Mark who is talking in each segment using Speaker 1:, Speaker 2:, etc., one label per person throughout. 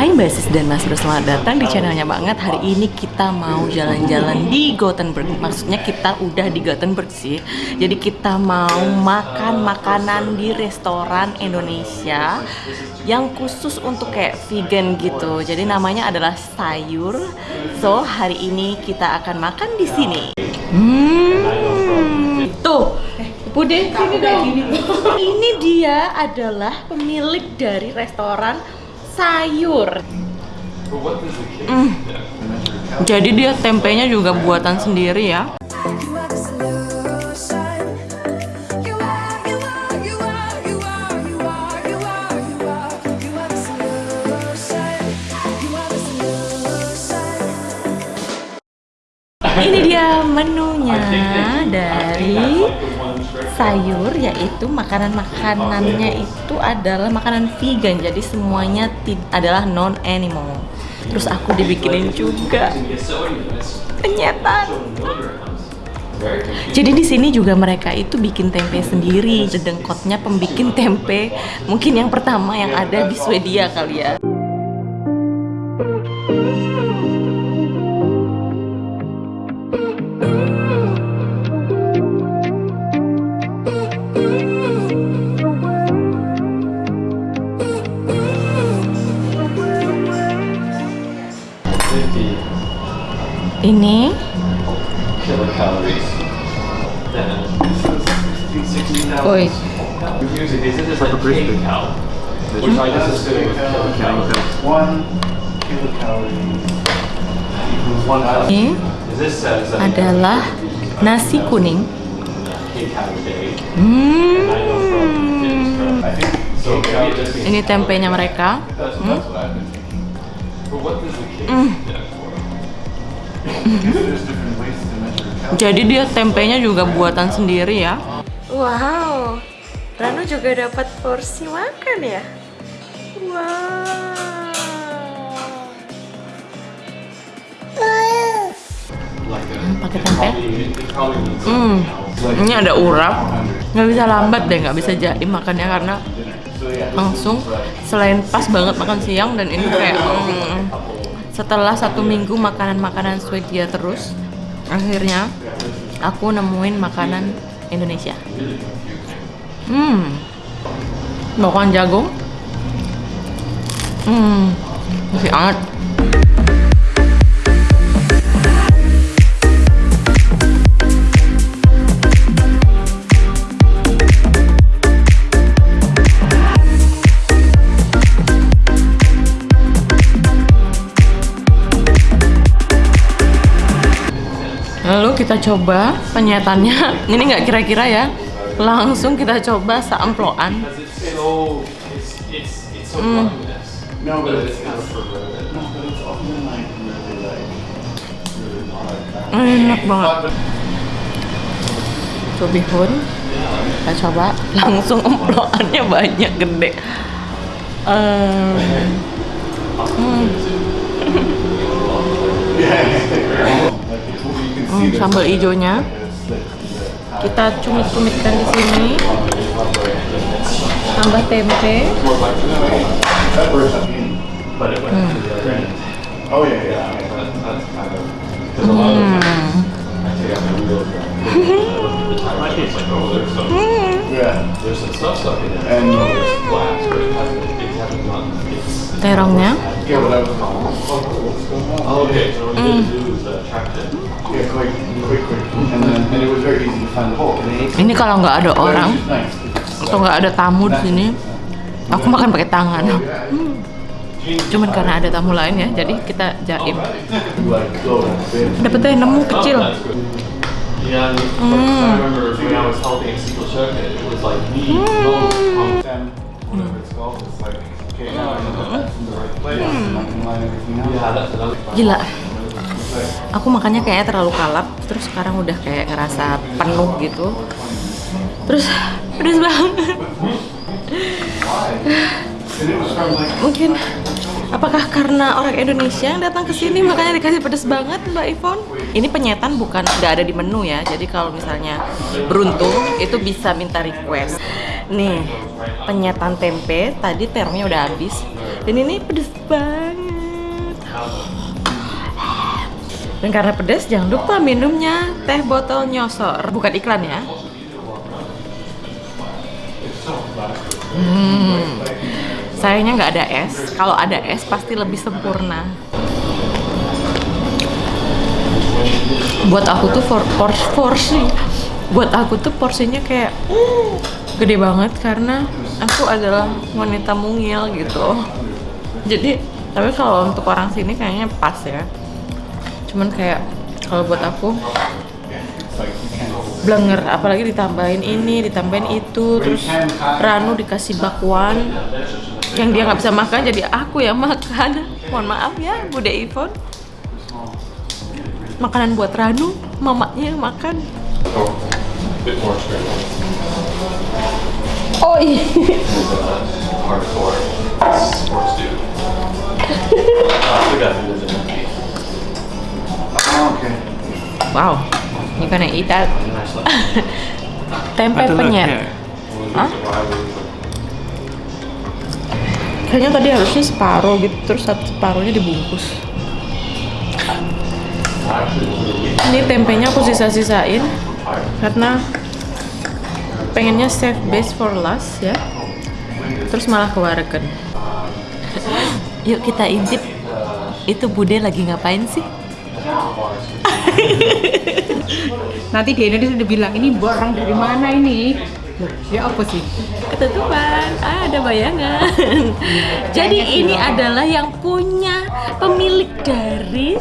Speaker 1: Hai Mbak Sis dan Mas Bro, selamat datang di channelnya banget Hari ini kita mau jalan-jalan di Gothenburg. Maksudnya kita udah di Gothenburg sih. Jadi kita mau makan makanan di restoran Indonesia Yang khusus untuk kayak vegan gitu. Jadi namanya adalah sayur. So hari ini kita akan makan di sini. Hmm, tuh Bude, sini dong. Ini dia adalah pemilik dari restoran sayur. Mm. Jadi dia tempenya juga buatan sendiri ya. Ini dia menunya dari sayur yaitu makanan-makanannya itu adalah makanan vegan jadi semuanya adalah non animal. Terus aku dibikinin juga penyetan. Jadi di sini juga mereka itu bikin tempe sendiri. Dedengkotnya pembikin tempe mungkin yang pertama yang ada di Swedia kali ya. Ini. Oi. Ini adalah nasi kuning. Hmm. Ini tempenya mereka. Hmm?
Speaker 2: that's
Speaker 1: Jadi dia tempenya juga buatan sendiri ya. Wow, Ranu juga dapat porsi makan ya. Wow. Hmm, pakai tempe. Hmm, ini ada urap. Nggak bisa lambat deh, nggak bisa jaim makannya karena langsung selain pas banget makan siang dan ini kayak hmm, setelah satu minggu makanan-makanan Swedia terus akhirnya aku nemuin makanan Indonesia. Hmm. Makan jagung. Hmm. Masih anget coba penyetannya. Ini nggak kira-kira ya. Langsung kita coba
Speaker 2: so, so
Speaker 3: like really not
Speaker 1: Enak banget. Cubihun. Kita coba langsung emploannya banyak gede. Ehm, hmm, hmm, sambal hijaunya kita cumit-cumitkan di sini. Tambah tempe. Hmm.
Speaker 2: it's.
Speaker 1: Terongnya.
Speaker 3: Yeah what I was
Speaker 2: Oh, okay, so what we need to do is uh, track it.
Speaker 3: yeah quick quick quick. And then and it was very easy to find the hole
Speaker 1: Ini kalau nggak ada orang atau nggak ada tamu di sini, aku makan pakai tangan. Hmm. Cuman karena ada tamu lain ya, jadi kita jaim. Dapat deh nemu kecil.
Speaker 2: That's good.
Speaker 1: Gila, aku makannya kayaknya terlalu kalap, terus sekarang udah kayak ngerasa penuh gitu. Terus pedes banget. Mungkin Apakah karena orang Indonesia yang datang ke sini makanya dikasih pedes banget Mbak Ivon? Ini penyetan bukan nggak ada di menu ya. Jadi kalau misalnya beruntung itu bisa minta request. Nih, penyetan tempe tadi termnya udah habis. Dan ini pedes banget. Dan karena pedas, jangan lupa minumnya teh botol nyosor. Bukan iklan ya. Hmm. Sayangnya nggak ada es. Kalau ada es pasti lebih sempurna. Buat aku tuh for, por- porsi, buat aku tuh porsinya kayak gede banget karena aku adalah wanita mungil gitu. Jadi tapi kalau untuk orang sini kayaknya pas ya. Cuman kayak kalau buat aku blenger apalagi ditambahin ini ditambahin itu terus Ranu dikasih bakwan yang dia nggak bisa makan jadi aku yang makan. Mohon maaf ya Bude Ivon makanan buat Ranu mamanya yang makan. Oh iya. Wow you gonna eat that tempe penyet. Hah? Kayaknya tadi harusnya separuh gitu terus satu separuhnya dibungkus. Ini tempenya aku sisa-sisain karena pengennya save base for last ya. Terus malah kewaregen yuk kita intip. Itu bude lagi ngapain sih?
Speaker 4: Nanti di Indonesia udah bilang ini barang dari mana ini? Loh, ya apa sih?
Speaker 1: ketutupan. Ah, ada bayangan. Jadi ini adalah yang punya pemilik dari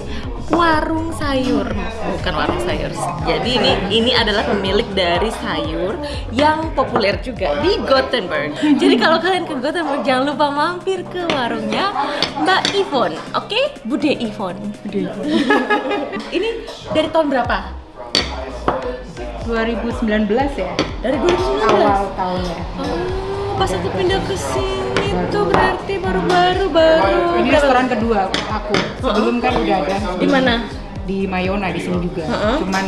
Speaker 1: warung sayur. Bukan warung sayur jadi ini ini adalah pemilik dari sayur yang populer juga di Gothenburg. Jadi kalau kalian ke Gothenburg jangan lupa mampir ke warungnya Mbak Ivon oke? Bude Ivon Bude Ivon ini dari tahun berapa?
Speaker 4: 2019 ya?
Speaker 1: dari 2019
Speaker 4: Awal tahunnya.
Speaker 1: Oh, pas aku pindah ke sini tuh berarti baru-baru baru.
Speaker 4: Ini restoran kedua aku. Sebelum kan udah ada
Speaker 1: Di mana?
Speaker 4: di Mayona di sini juga. Cuman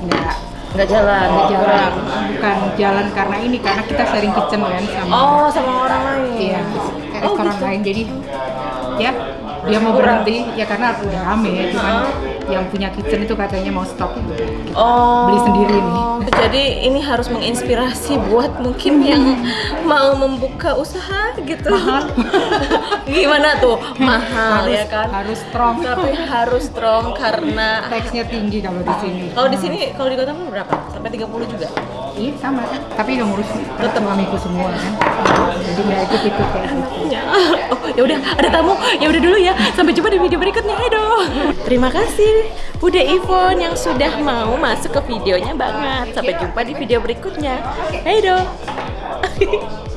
Speaker 4: nggak
Speaker 1: Nggak jalan.
Speaker 4: nggak jalan. Bukan jalan karena ini karena kita sharing kitchen kan sama
Speaker 1: Oh, sama orang lain.
Speaker 4: iya
Speaker 1: Oh,
Speaker 4: restoran
Speaker 1: gitu.
Speaker 4: lain. Jadi ya dia mau berhenti ya karena udah rame ya. Cuman yang punya kitchen itu katanya mau stop gitu.
Speaker 1: Oh.
Speaker 4: Beli sendiri nih.
Speaker 1: Jadi ini harus menginspirasi buat mungkin yang mau membuka usaha gitu. Gimana tuh? Mahal
Speaker 4: harus,
Speaker 1: ya kan?
Speaker 4: harus strong.
Speaker 1: Tapi harus strong karena
Speaker 4: Teksnya tinggi kalau di sini.
Speaker 1: kalau di sini kalau di kota berapa? Sampai 30 juga.
Speaker 4: Iya sama tapi udah ngurus tetap suamiku semua kan. Jadi nggak ikut ikut kayak gitu.
Speaker 1: Ya. Oh, ya udah, ada tamu. Ya udah dulu ya. Sampai jumpa di video berikutnya. Hedo. Terima kasih Bude Ivon yang sudah mau masuk ke videonya banget. Sampai jumpa di video berikutnya. Hedo.